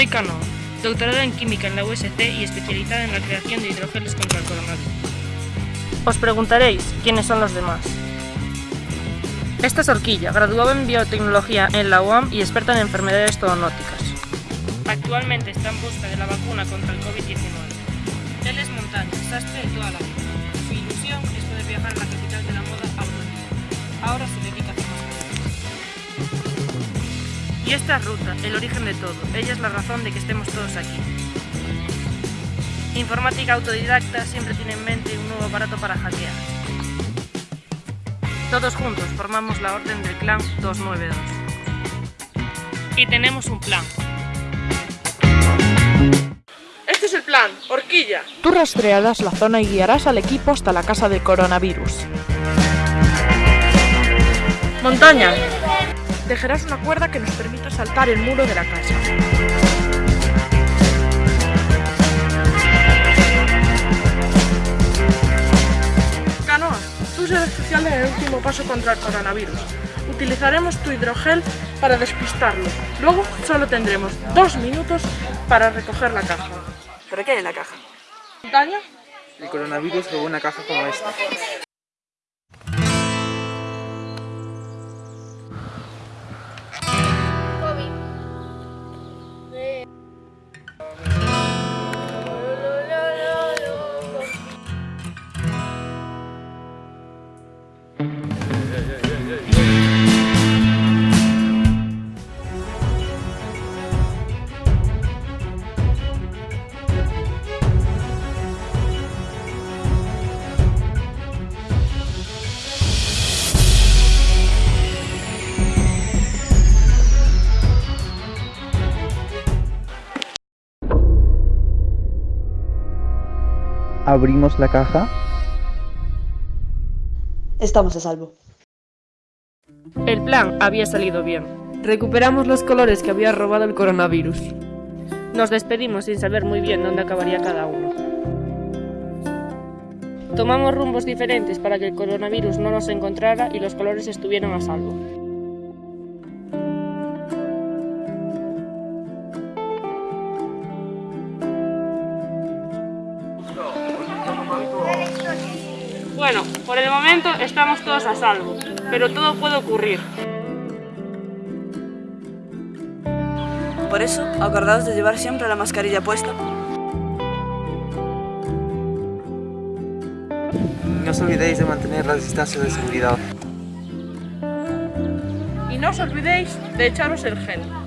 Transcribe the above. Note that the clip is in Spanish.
Soy Canoa, doctorada en química en la UST y especializada en la creación de hidrogeles contra el coronavirus. Os preguntaréis quiénes son los demás. Esta es Orquilla, graduada en biotecnología en la UAM y experta en enfermedades zoonóticas. Actualmente está en busca de la vacuna contra el COVID-19. Él es montaña, sastre de toda la vida. Y esta es Ruta, el origen de todo. Ella es la razón de que estemos todos aquí. Informática autodidacta siempre tiene en mente un nuevo aparato para hackear. Todos juntos formamos la Orden del Clan 292. Y tenemos un plan. Este es el plan, horquilla. Tú rastrearás la zona y guiarás al equipo hasta la casa de coronavirus. Montaña. Tejerás una cuerda que nos permita saltar el muro de la casa. Canoa. Tú serás especial en el último paso contra el coronavirus. Utilizaremos tu hidrogel para despistarlo. Luego solo tendremos dos minutos para recoger la caja. ¿Pero qué hay en la caja? Montaña. El coronavirus robó una caja como esta. Abrimos la caja. Estamos a salvo. El plan había salido bien. Recuperamos los colores que había robado el coronavirus. Nos despedimos sin saber muy bien dónde acabaría cada uno. Tomamos rumbos diferentes para que el coronavirus no nos encontrara y los colores estuvieran a salvo. Bueno, por el momento estamos todos a salvo, pero todo puede ocurrir. Por eso, acordaos de llevar siempre la mascarilla puesta. No os olvidéis de mantener la distancia de seguridad. Y no os olvidéis de echaros el gel.